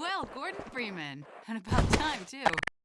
Well, Gordon Freeman. And about time, too.